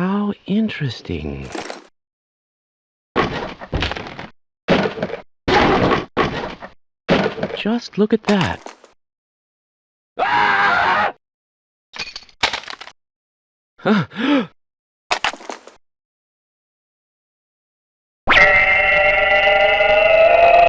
How interesting. Just look at that. Ah!